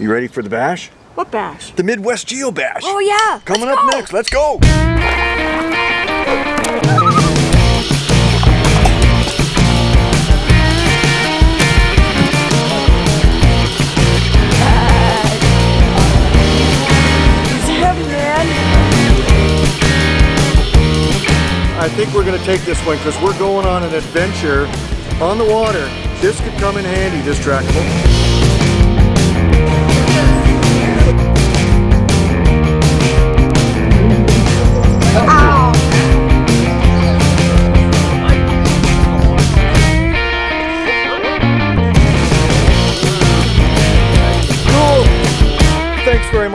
You ready for the bash? What bash? The Midwest Geo Bash. Oh yeah. Coming let's up go. next. Let's go. It's heavy, man. I think we're gonna take this one because we're going on an adventure on the water. This could come in handy, this tractable.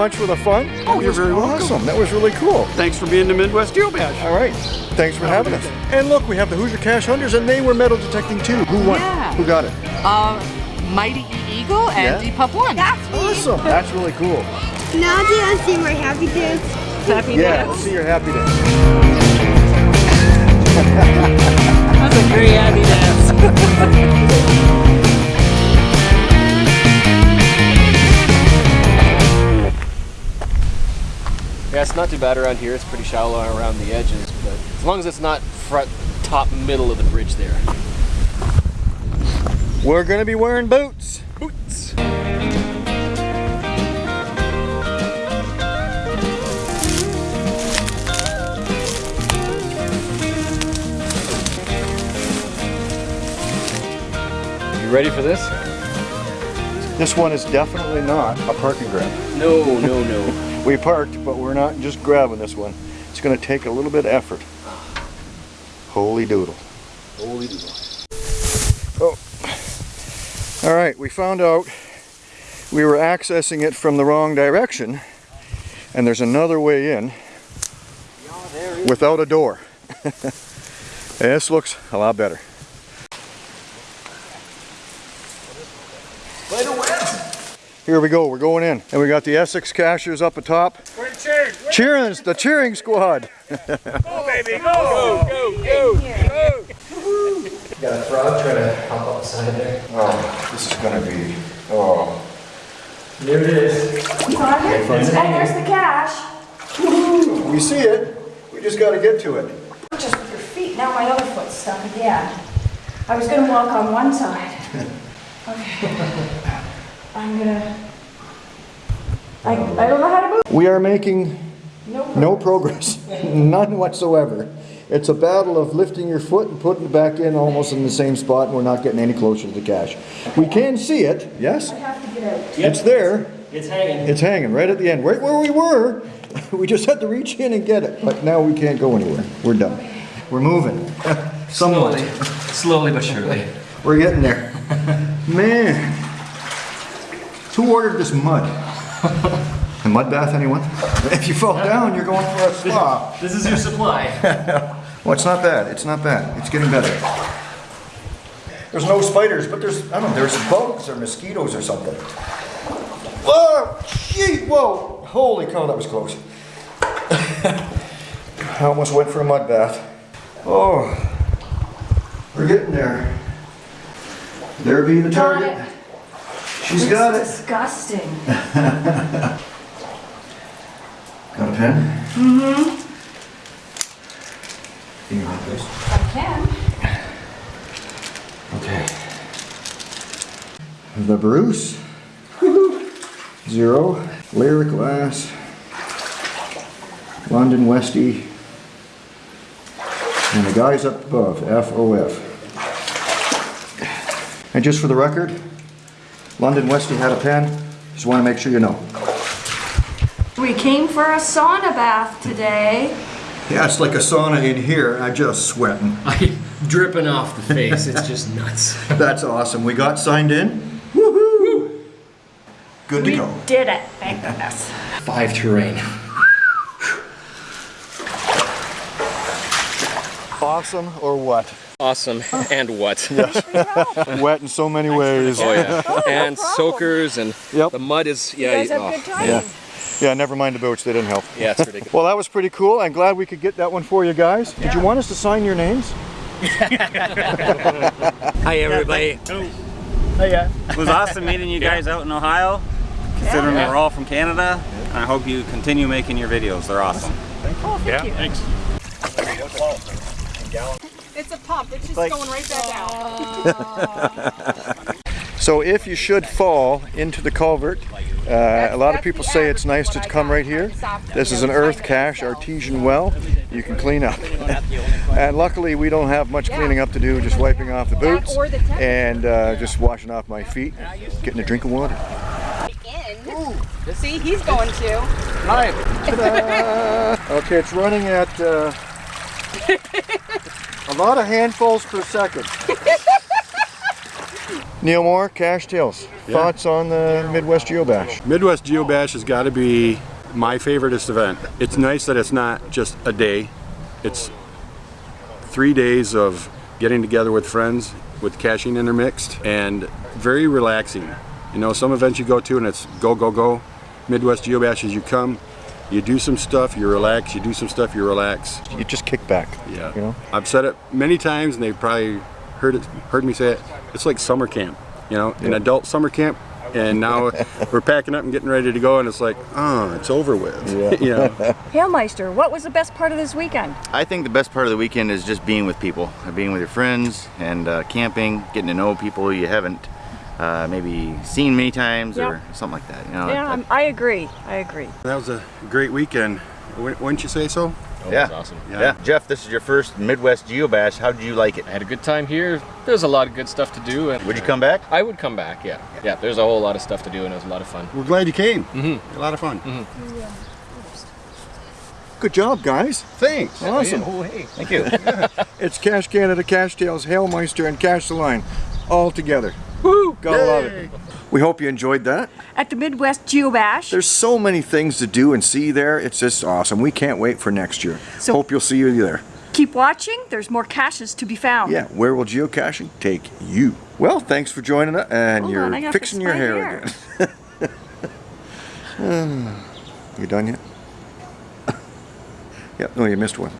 Much for the fun. Oh, you're very welcome. That was really cool. Thanks for being the Midwest Geo Bash. All right. Thanks for having us. And look, we have the Hoosier Cache Hunters, and they were metal detecting too. Who won? Yeah. Who got it? Uh, Mighty E Eagle and Yeah. Depup One. That's me. Awesome. That's really cool. Now do you see my happy dance? Happy Yeah. dance. Let's see your happy day. Not too bad around here. It's pretty shallow around the edges, but as long as it's not front, top, middle of the bridge there. We're gonna be wearing boots. Boots. You ready for this? This one is definitely not a parking grab. No, no, no. We parked, but we're not just grabbing this one. It's gonna take a little bit of effort. Holy doodle. Holy doodle. Oh. All right, we found out we were accessing it from the wrong direction, and there's another way in without a door. this looks a lot better. Here we go, we're going in. And we got the Essex Cachers up atop. We're cheering. Cheering, the cheering squad. Go, baby, go. Go, go, go. Got a frog trying to hop up the side there. Oh, this is gonna be, oh. There it is. Oh, there's the cache. We see it, we just gotta get to it. Just with your feet. Now my other foot's stuck again. I was gonna walk on one side. Okay. I'm gonna. I, I don't know how to move. We are making No. no progress, none whatsoever. It's a battle of lifting your foot and putting it back in almost in the same spot, and we're not getting any closer to the cache. We can see it, yes? I have to get out. It's there, It's hanging. it's hanging right at the end, right where we were. We just had to reach in and get it, but now we can't go anywhere. We're done. We're moving, somewhat. Slowly but surely. We're getting there. Man. Who ordered this mud? A mud bath, anyone? If you fall down, you're going for a spa. This is your supply. Well, it's not bad. It's not bad. It's getting better. There's no spiders, but there's, I don't know, there's bugs or mosquitoes or something. Whoa! Gee, whoa! Holy cow, that was close. I almost went for a mud bath. Oh, we're getting there. There be the Got target. It. She's got it. It's disgusting. Got a pen? Mm-hmm. Can you hold this? I can. Okay. The Bruce. Zero. Lyric Glass. London Westie. And the guys up above, FOF. And just for the record, London Westie had a pen. Just want to make sure you know. We came for a sauna bath today. Yeah, it's like a sauna in here. I'm just sweating. I dripping off the face. It's just nuts. That's awesome. We got signed in. Woohoo! Good to go. We go. did it, thank goodness. Five terrain. Awesome or what? Awesome. Oh. And what? Wet in so many ways. Oh yeah. Oh, and soakers and Yep. the mud is yeah. You guys have oh, good time? Yeah. Yeah, never mind the boats, they didn't help. Yeah, it's ridiculous. Well, that was pretty cool. I'm glad we could get that one for you guys. Did you want us to sign your names? Hi everybody. Oh yeah. It was awesome meeting you guys out in Ohio. considering we're all from Canada. And I hope you continue making your videos. They're awesome. Yeah, thanks. It's a pump. It's just Like- going right back out. So if you should fall into the culvert, uh, a lot of people say it's nice to come right here. This is an earth cache artesian well. You can clean up. And luckily we don't have much cleaning up to do, just wiping off the boots and uh, just washing off my feet, getting a drink of water. See, he's going to. Okay, it's running at uh, a lot of handfuls per second. Neil Moore, Cache Tales. Thoughts on the Midwest Geobash? Midwest Geobash has got to be my favoriteest event. It's nice that it's not just a day. It's three days of getting together with friends with caching intermixed and very relaxing. You know, some events you go to and it's go, go, go. Midwest Geobash is you come, you do some stuff, you relax, you do some stuff, you relax. You just kick back. Yeah. You know? I've said it many times and they've probably heard it heard me say it. It's like summer camp, you know, an adult summer camp. And now we're packing up and getting ready to go and it's like, oh, it's over with. Yeah. you know. Hailmeister, what was the best part of this weekend? I think the best part of the weekend is just being with people, being with your friends and uh, camping, getting to know people you haven't uh, maybe seen many times or something like that. You know, Yeah, I'm- I agree. I agree. That was a great weekend. Wouldn't you say so? Oh, yeah. That's awesome. yeah. Jeff, this is your first Midwest Geobash. How did you like it? I had a good time here. There's a lot of good stuff to do. And Would you come back? I would come back, yeah. Yeah, there's a whole lot of stuff to do and it was a lot of fun. We're glad you came. Mm-hmm. A lot of fun. Good job, guys. Thanks. Awesome. Oh, hey. Thank you. It's Cache Canada, Cache Tales, Hailmeister, and Cash the Line all together. Woo! Gotta love it. We hope you enjoyed that. At the Midwest Geobash. There's so many things to do and see there. It's just awesome. We can't wait for next year. So- hope you'll see you there. Keep watching. There's more caches to be found. Yeah, where will geocaching take you? Well, thanks for joining us, and Hold you're on, fixing fix your hair, hair. again. you done yet? yep, no, you missed one.